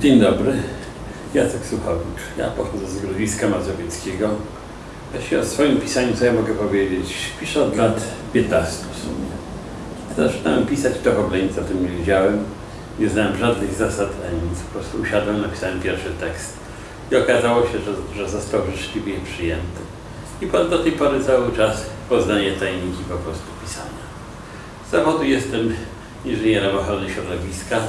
Dzień dobry, Jacek Suchowicz. Ja pochodzę z Grodziska Mazowieckiego. Właściwie o swoim pisaniu co ja mogę powiedzieć? Piszę od lat 15 w sumie. Zaczynałem pisać to Hobleńca, tym nie wiedziałem. Nie znałem żadnych zasad ani nic. Po prostu usiadłem, napisałem pierwszy tekst. I okazało się, że, że został życzliwie przyjęty. I do tej pory cały czas poznaję tajniki po prostu pisania. Z zawodu jestem inżynierem ochrony środowiska.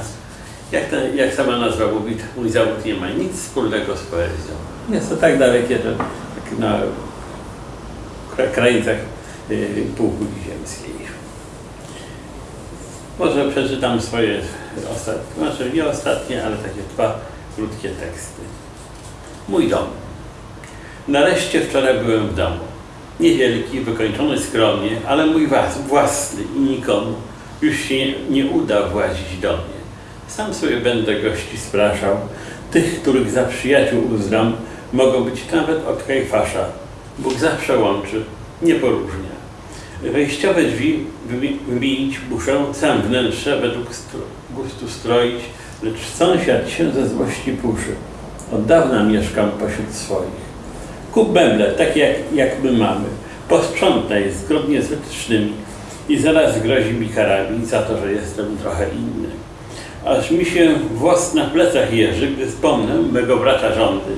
Jak, jak sama nazwa mówi, mój zawód nie ma nic wspólnego z poezją. Jest to tak dalekie, że tak na kra- krańcach y, półkuli ziemskiej. Może przeczytam swoje ostatnie, znaczy nie ostatnie, ale takie dwa krótkie teksty. Mój dom. Nareszcie wczoraj byłem w domu. Niewielki, wykończony skromnie, ale mój własny i nikomu już się nie uda włazić do mnie. Sam sobie będę gości spraszał. Tych, których za przyjaciół uznam, mogą być nawet od Kajfasza. Bóg zawsze łączy, nie poróżnia. Wejściowe drzwi wymi- wymienić muszę, sam wnętrze według stro, gustu stroić, lecz sąsiad się ze złości puszy. Od dawna mieszkam pośród swoich. Kup meble, takie jak, jak my mamy. Posprzątaj zgodnie z wytycznymi i zaraz grozi mi karami za to, że jestem trochę inny. Aż mi się włos na plecach jeży, gdy wspomnę mego brata rządy.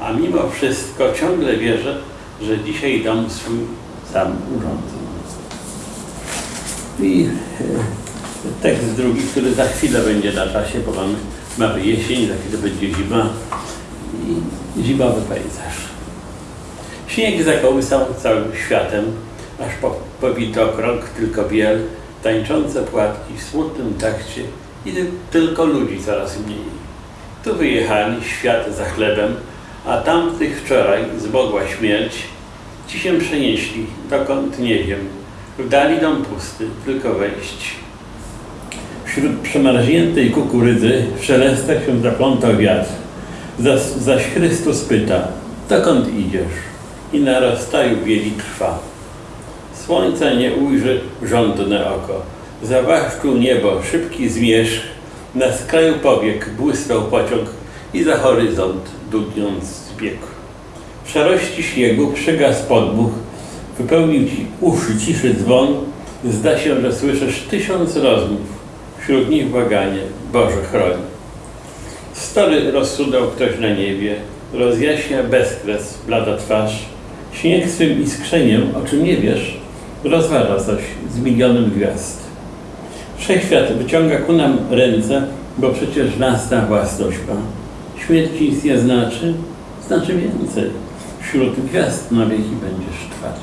A mimo wszystko ciągle wierzę, że dzisiaj dom swój sam urządzę. I e, tekst drugi, który za chwilę będzie na czasie, bo mamy, mamy jesień, za chwilę będzie zima i zimowy pejzaż. Śnieg zakołysał całym światem, aż po, pobito krąg tylko biel, tańczące płatki w smutnym takcie i ty- tylko ludzi coraz mniej. Tu wyjechali, świat za chlebem, a tamtych wczoraj zmogła śmierć. Ci się przenieśli, dokąd nie wiem. W dali dom pusty, tylko wejść. Wśród przemarzniętej kukurydzy w szelestach się zaplątał wiatr. Zaś, zaś Chrystus pyta, dokąd idziesz? I na rozstaju bieli trwa. Słońca nie ujrzy żądne oko. Zawaszczył niebo szybki zmierzch. Na skraju powiek błysnął pociąg i za horyzont dudniąc zbiegł. W szarości śniegu przygasł podmuch, wypełnił ci uszy ciszy dzwon. Zda się, że słyszysz tysiąc rozmów. Wśród nich błaganie, Boże chroń. Story rozsudał ktoś na niebie, rozjaśnia bezkres blada twarz. Śnieg swym iskrzeniem, o czym nie wiesz, rozważa coś z milionem gwiazd. Wszechświat wyciąga ku nam ręce, bo przecież nas ta własność ma. Śmierć nic nie znaczy, znaczy więcej. Wśród gwiazd na wieki będziesz trwać.